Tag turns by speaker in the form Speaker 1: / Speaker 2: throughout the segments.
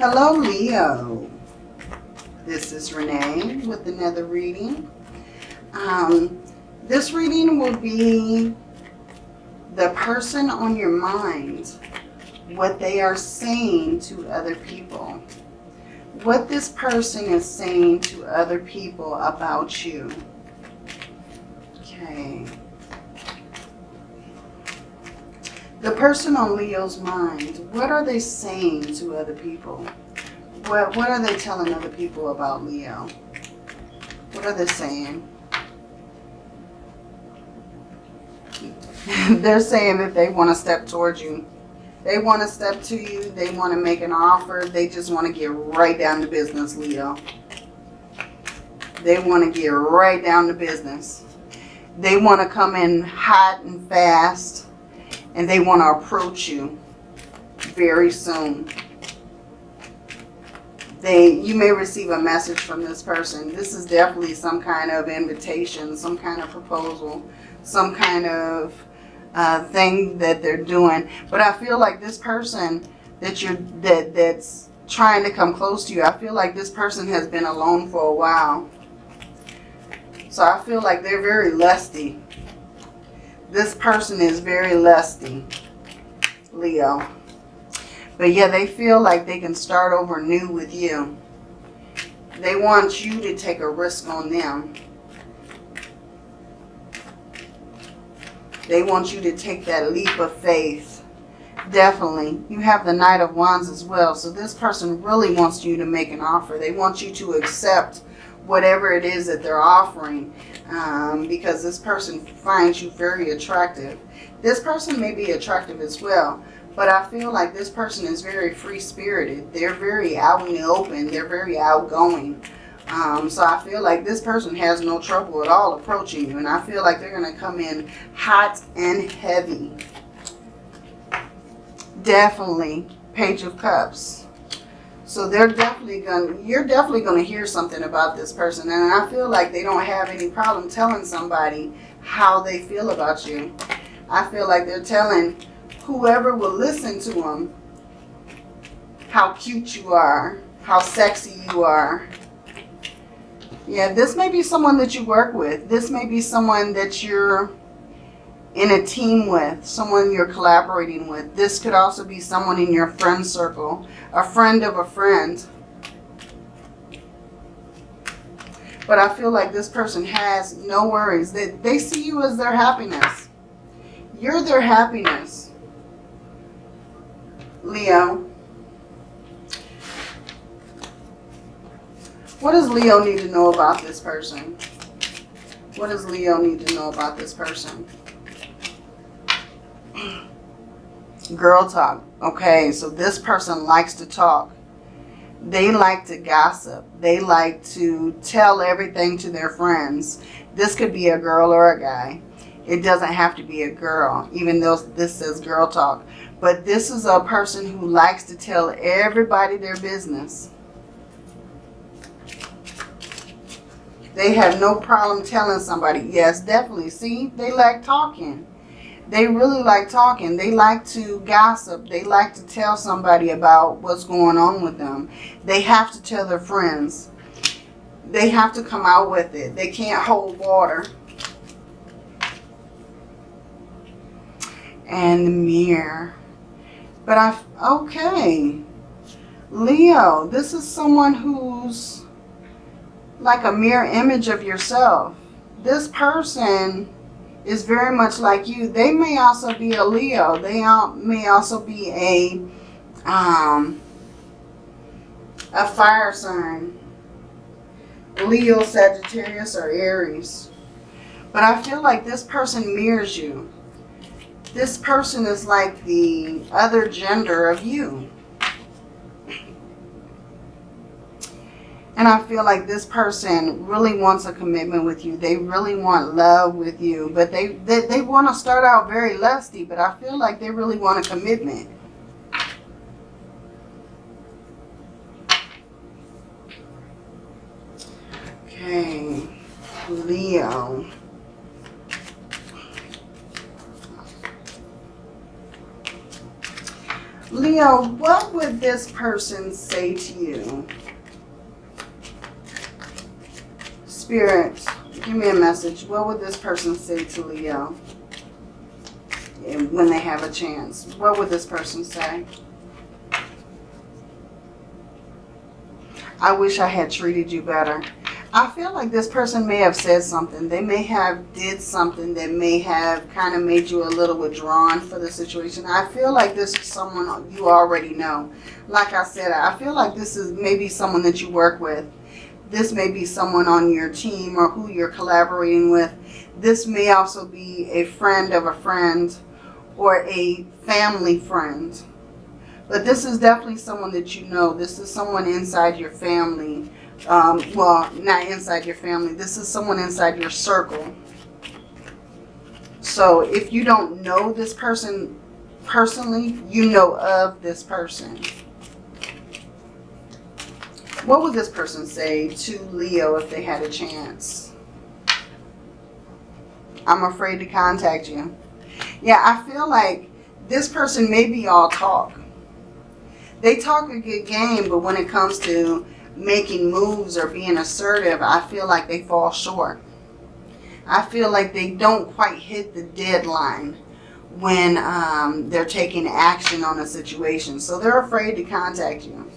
Speaker 1: Hello, Leo. This is Renee with another reading. Um, this reading will be the person on your mind, what they are saying to other people. What this person is saying to other people about you. Okay. The person on Leo's mind, what are they saying to other people? What, what are they telling other people about Leo? What are they saying? They're saying that they want to step towards you. They want to step to you. They want to make an offer. They just want to get right down to business, Leo. They want to get right down to business. They want to come in hot and fast and they want to approach you very soon. They, you may receive a message from this person. This is definitely some kind of invitation, some kind of proposal, some kind of uh, thing that they're doing. But I feel like this person that you're that that's trying to come close to you, I feel like this person has been alone for a while. So I feel like they're very lusty. This person is very lusty, Leo. But yeah, they feel like they can start over new with you. They want you to take a risk on them. They want you to take that leap of faith. Definitely. You have the Knight of Wands as well. So this person really wants you to make an offer. They want you to accept whatever it is that they're offering um, because this person finds you very attractive. This person may be attractive as well, but I feel like this person is very free-spirited. They're very out in the open. They're very outgoing. Um, so I feel like this person has no trouble at all approaching you. And I feel like they're going to come in hot and heavy. Definitely Page of Cups. So they're definitely gonna. you're definitely going to hear something about this person. And I feel like they don't have any problem telling somebody how they feel about you. I feel like they're telling whoever will listen to them how cute you are, how sexy you are, yeah, this may be someone that you work with. This may be someone that you're in a team with, someone you're collaborating with. This could also be someone in your friend circle, a friend of a friend. But I feel like this person has no worries. They, they see you as their happiness. You're their happiness. Leo. What does Leo need to know about this person? What does Leo need to know about this person? Girl talk. Okay, so this person likes to talk. They like to gossip. They like to tell everything to their friends. This could be a girl or a guy. It doesn't have to be a girl, even though this says girl talk. But this is a person who likes to tell everybody their business. They have no problem telling somebody. Yes, definitely. See, they like talking. They really like talking. They like to gossip. They like to tell somebody about what's going on with them. They have to tell their friends. They have to come out with it. They can't hold water. And the mirror. But I, okay. Leo, this is someone who's like a mirror image of yourself. This person is very much like you. They may also be a Leo. They may also be a um, a fire sign. Leo, Sagittarius, or Aries. But I feel like this person mirrors you. This person is like the other gender of you. And I feel like this person really wants a commitment with you. They really want love with you. But they, they, they want to start out very lusty. But I feel like they really want a commitment. Okay. Leo. Leo, Leo, what would this person say to you? Spirit, give me a message. What would this person say to Leo when they have a chance? What would this person say? I wish I had treated you better. I feel like this person may have said something. They may have did something that may have kind of made you a little withdrawn for the situation. I feel like this is someone you already know. Like I said, I feel like this is maybe someone that you work with. This may be someone on your team or who you're collaborating with. This may also be a friend of a friend or a family friend. But this is definitely someone that you know. This is someone inside your family um, well, not inside your family. This is someone inside your circle. So if you don't know this person personally, you know of this person. What would this person say to Leo if they had a chance? I'm afraid to contact you. Yeah, I feel like this person may be all talk. They talk a good game, but when it comes to making moves or being assertive, I feel like they fall short. I feel like they don't quite hit the deadline when um, they're taking action on a situation. So they're afraid to contact you.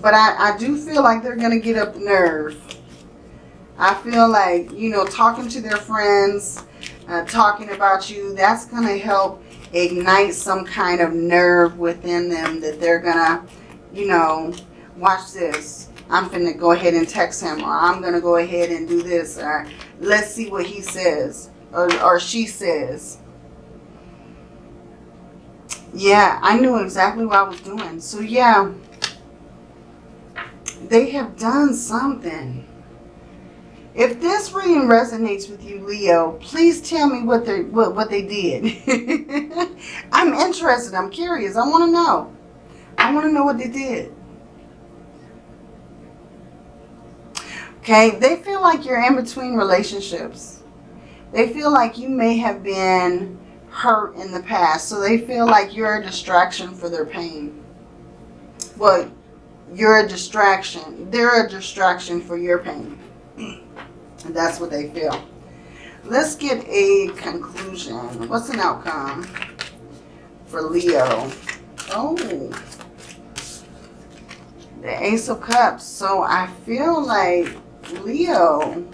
Speaker 1: But I, I do feel like they're going to get up nerve. I feel like, you know, talking to their friends, uh, talking about you, that's going to help ignite some kind of nerve within them that they're going to, you know, watch this. I'm going to go ahead and text him or I'm gonna go ahead and do this or let's see what he says or, or she says. Yeah, I knew exactly what I was doing. So yeah, they have done something. If this reading resonates with you, Leo, please tell me what they what, what they did. I'm interested. I'm curious. I want to know. I want to know what they did. Okay, they feel like you're in between relationships. They feel like you may have been hurt in the past. So they feel like you're a distraction for their pain. Well, you're a distraction. They're a distraction for your pain. That's what they feel. Let's get a conclusion. What's an outcome for Leo? Oh, the Ace of Cups. So I feel like Leo.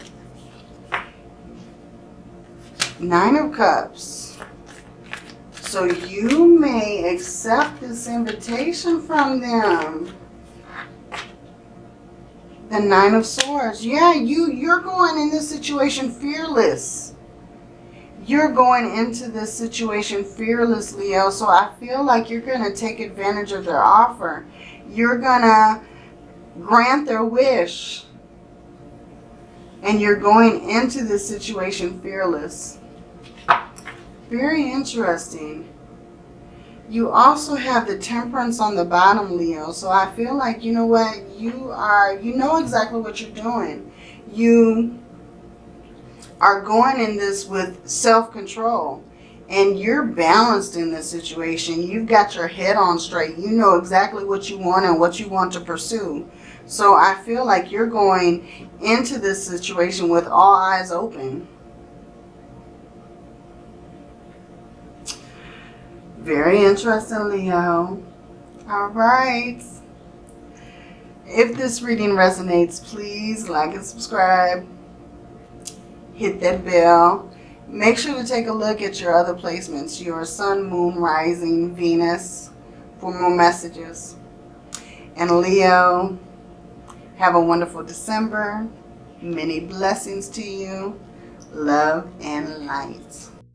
Speaker 1: Nine of Cups. So you may accept this invitation from them. The Nine of Swords. Yeah, you, you're going in this situation fearless. You're going into this situation fearless, Leo. So I feel like you're going to take advantage of their offer. You're going to grant their wish and you're going into this situation fearless. Very interesting. You also have the temperance on the bottom, Leo. So I feel like, you know what, you are, you know exactly what you're doing. You are going in this with self-control and you're balanced in this situation. You've got your head on straight. You know exactly what you want and what you want to pursue. So I feel like you're going into this situation with all eyes open. Very interesting, Leo. All right. If this reading resonates, please like and subscribe. Hit that bell. Make sure to take a look at your other placements, your sun, moon, rising, Venus, for more messages. And Leo, have a wonderful December. Many blessings to you. Love and light.